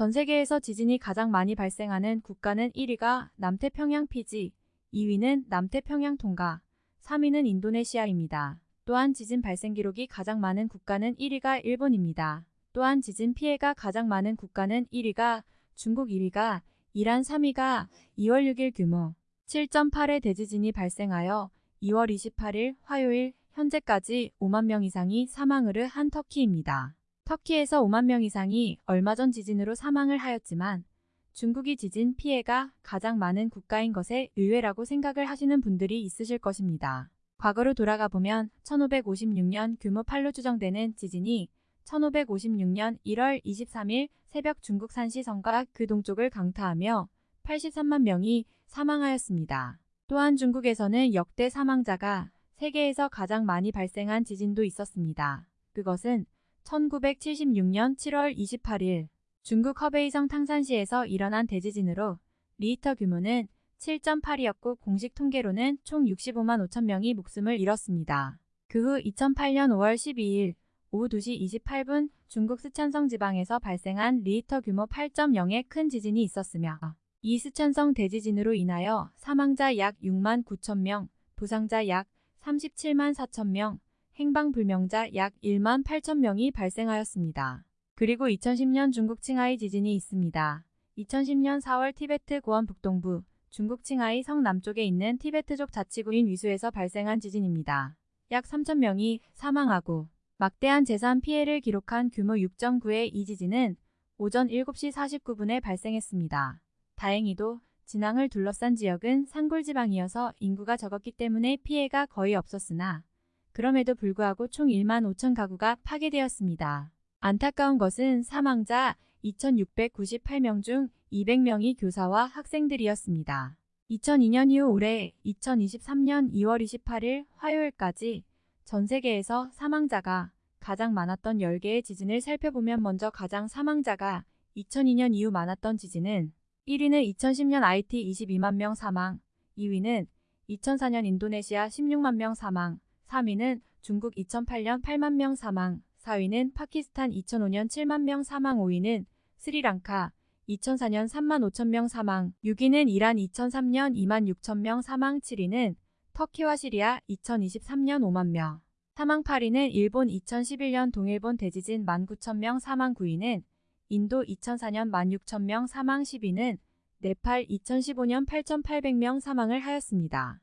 전 세계에서 지진이 가장 많이 발생하는 국가는 1위가 남태평양 피지, 2위는 남태평양 통가, 3위는 인도네시아입니다. 또한 지진 발생 기록이 가장 많은 국가는 1위가 일본입니다. 또한 지진 피해가 가장 많은 국가는 1위가 중국 2위가 이란 3위가 2월 6일 규모 7.8의 대지진이 발생하여 2월 28일 화요일 현재까지 5만 명 이상이 사망을 한 터키입니다. 터키에서 5만 명 이상이 얼마 전 지진으로 사망을 하였지만 중국이 지진 피해가 가장 많은 국가인 것에 의외라고 생각을 하시는 분들이 있으실 것입니다. 과거로 돌아가 보면 1556년 규모 8로 추정되는 지진이 1556년 1월 23일 새벽 중국 산시성과 그 동쪽을 강타하며 83만 명이 사망하였습니다. 또한 중국에서는 역대 사망자가 세계에서 가장 많이 발생한 지진도 있었습니다. 그것은 1976년 7월 28일 중국 허베이성 탕산시에서 일어난 대지진으로 리히터 규모는 7.8이었고 공식 통계로는 총 65만 5천 명이 목숨을 잃었습니다. 그 후 2008년 5월 12일 오후 2시 28분 중국 스촨성 지방에서 발생한 리히터 규모 8.0의 큰 지진이 있었으며 이 스촨성 대지진으로 인하여 사망자 약 6만 9천 명, 부상자 약 37만 4천 명, 행방불명자 약 1만 8천 명이 발생하였습니다. 그리고 2010년 중국 칭하이 지진이 있습니다. 2010년 4월 티베트 고원 북동부 중국 칭하이 성 남쪽에 있는 티베트족 자치구인 위수에서 발생한 지진입니다. 약 3천 명이 사망하고 막대한 재산 피해를 기록한 규모 6.9의 이 지진은 오전 7시 49분에 발생했습니다. 다행히도 진앙을 둘러싼 지역은 산골 지방이어서 인구가 적었기 때문에 피해가 거의 없었으나 그럼에도 불구하고 총 1만 5천 가구가 파괴되었습니다. 안타까운 것은 사망자 2,698명 중 200명이 교사와 학생들이었습니다. 2002년 이후 올해 2023년 2월 28일 화요일까지 전 세계에서 사망자가 가장 많았던 10개의 지진을 살펴보면 먼저 가장 사망자가 2002년 이후 많았던 지진은 1위는 2010년 IT 22만 명 사망, 2위는 2004년 인도네시아 16만 명 사망, 3위는 중국 2008년 8만 명 사망, 4위는 파키스탄 2005년 7만 명 사망, 5위는 스리랑카 2004년 3만 5천 명 사망, 6위는 이란 2003년 2만 6천 명 사망, 7위는 터키와 시리아 2023년 5만 명, 사망 8위는 일본 2011년 동일본 대지진 1만 9천 명 사망 9위는 인도 2004년 1만 6천 명 사망 10위는 네팔 2015년 8,800명 사망을 하였습니다.